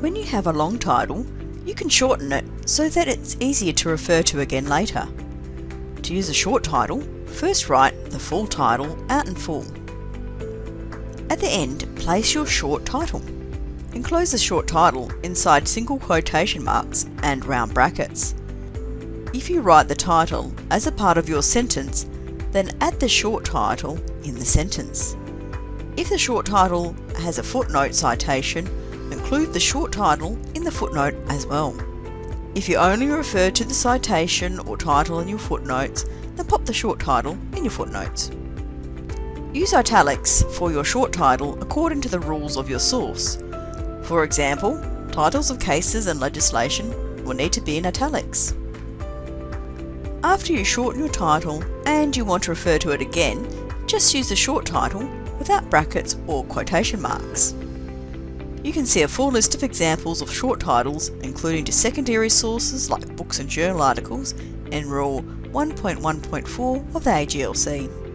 When you have a long title, you can shorten it so that it's easier to refer to again later. To use a short title, first write the full title out in full. At the end, place your short title. Enclose the short title inside single quotation marks and round brackets. If you write the title as a part of your sentence, then add the short title in the sentence. If the short title has a footnote citation, include the short title in the footnote as well. If you only refer to the citation or title in your footnotes, then pop the short title in your footnotes. Use italics for your short title according to the rules of your source. For example, titles of cases and legislation will need to be in italics. After you shorten your title and you want to refer to it again, just use the short title without brackets or quotation marks. You can see a full list of examples of short titles, including to secondary sources like books and journal articles, in Rule 1.1.4 of the AGLC.